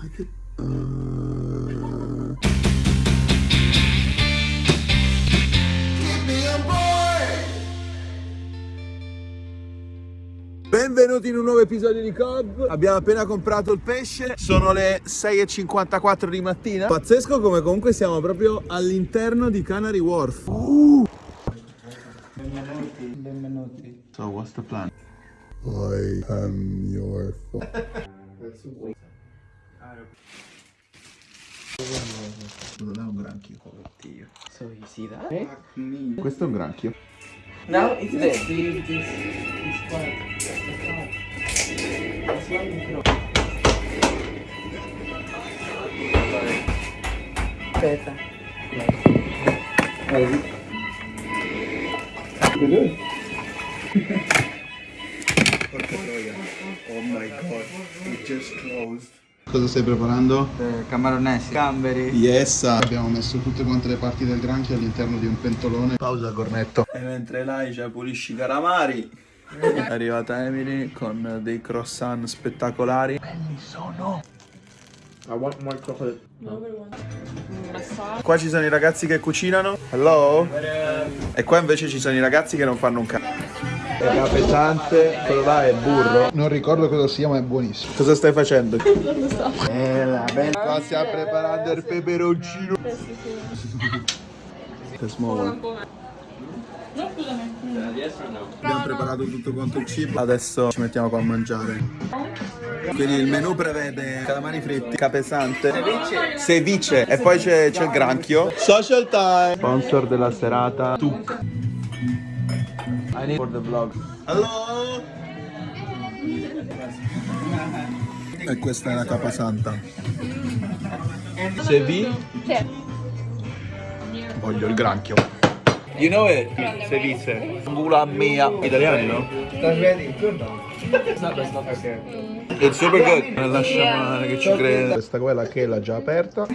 Uh... Benvenuti in un nuovo episodio di Cobb Abbiamo appena comprato il pesce Sono le 6.54 di mattina Pazzesco come comunque siamo proprio all'interno di Canary Wharf uh. Benvenuti, benvenuti. So what's the plan? I am your Non è un granchio So you see that? Questo è un granchio Now it's there. See this this part. The top. That's why you throw. Aspetta. Oh my god, it just closed Cosa stai preparando? Eh, Camaronesi, gamberi. Yes Abbiamo messo tutte quante le parti del granchio all'interno di un pentolone. Pausa cornetto. E mentre Laisha pulisce i calamari È arrivata Emily con dei croissant spettacolari. Belli sono I want more chocolate. Qua ci sono i ragazzi che cucinano. Hello? E qua invece ci sono i ragazzi che non fanno un cazzo Era pesante, quello là è burro. Non ricordo cosa sia ma è buonissimo. Cosa stai facendo? Non lo so. Bella, bella Qua stiamo preparando il peperoncino. Che small one. Abbiamo preparato tutto quanto il cibo. Adesso ci mettiamo qua a mangiare. Quindi il menù prevede calamari fritti, capesante Ceviche. E poi c'è il granchio. Social time. Sponsor della serata. Tuk I need for the vlog Hello E questa è la capasanta Ceviche Voglio il granchio You know it? Ceviche Gula mia Italiani no? It's not that's not okay. It's super good. Non lascia che ci crede. Questa quella che l'ha già aperta.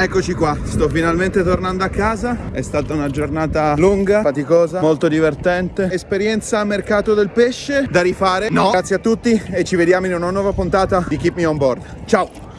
Eccoci qua, sto finalmente tornando a casa. È stata una giornata lunga, faticosa, molto divertente. Esperienza mercato del pesce da rifare. No. Grazie a tutti e ci vediamo in una nuova puntata di Keep Me On Board. Ciao!